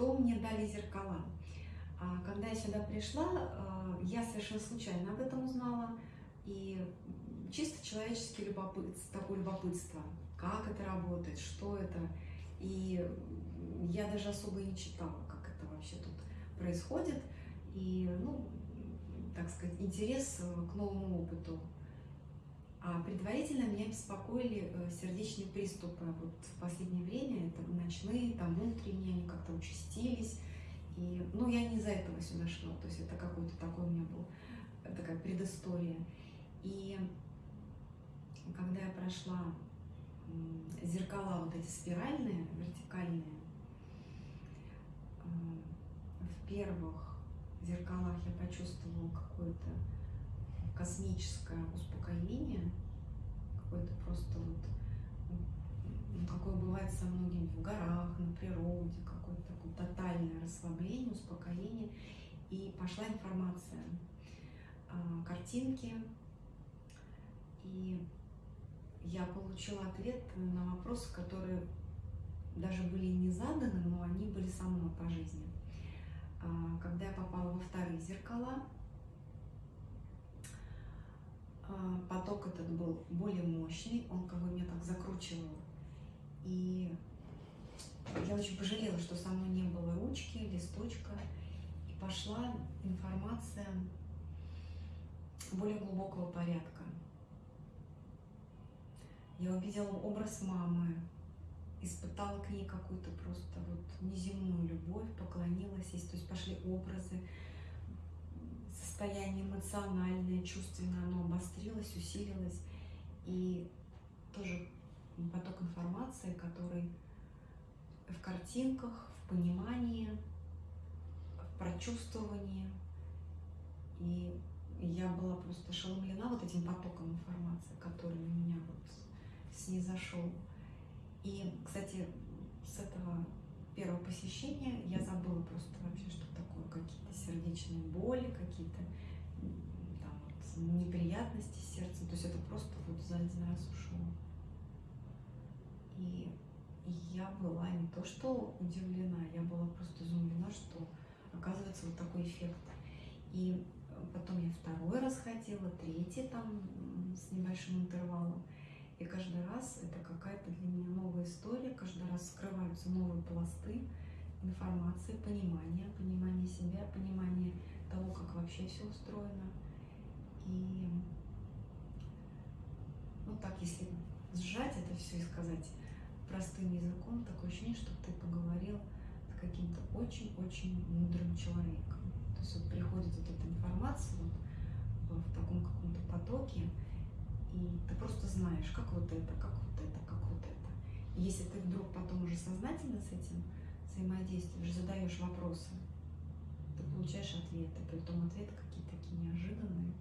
Что мне дали зеркала? А, когда я сюда пришла, а, я совершенно случайно об этом узнала. И чисто человеческое любопытство, такое любопытство, как это работает, что это. И я даже особо не читала, как это вообще тут происходит. И, ну, так сказать, интерес к новому опыту. А предварительно меня беспокоили э, сердечные приступы. Вот в последнее время это ночные, там утренние, они как-то участились. И, ну, я не из-за этого сюда шла, то есть это какой-то такой у меня был, такая предыстория. И когда я прошла зеркала вот эти спиральные, вертикальные, в первых зеркалах я почувствовала какое-то космическое успокоение, какое-то просто вот, ну, какое бывает со многими в горах, на природе, какое-то такое тотальное расслабление, успокоение. И пошла информация, а, картинки, и я получила ответ на вопросы, которые даже были не заданы, но они были со мной по жизни. А, когда я попала во вторые зеркала, а, поток этот был более мощный, он как бы меня так закручивал. И я очень пожалела, что со мной не было ручки, листочка, и пошла информация более глубокого порядка. Я увидела образ мамы, испытала к ней какую-то просто вот неземную любовь, поклонилась ей, то есть пошли образы, состояние эмоциональное, чувственное, оно обострилось, усилилось, и тоже поток информации, который в картинках, в понимании, в прочувствовании, и я была просто ошеломлена вот этим потоком информации, который на меня вот снизошел. И, кстати, с этого первого посещения я забыла просто вообще, что сердечные боли, какие-то неприятности с. То есть это просто вот за один раз ушло. И, и я была не то что удивлена, я была просто изумлена, что оказывается вот такой эффект. И потом я второй раз ходила, третий там с небольшим интервалом. И каждый раз это какая-то для меня новая история, каждый раз скрываются новые пласты информации, понимания, понимания себя, понимания того, как вообще все устроено. И ну так, если сжать это все и сказать простым языком, такое ощущение, что ты поговорил с каким-то очень-очень мудрым человеком. То есть вот приходит вот эта информация вот в таком каком-то потоке, и ты просто знаешь, как вот это, как вот это, как вот это. И если ты вдруг потом уже сознательно с этим взаимодействуешь, задаешь вопросы, ты получаешь ответы, при том ответы какие-то такие неожиданные,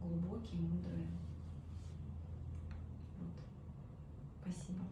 глубокие, мудрые. Вот. Спасибо.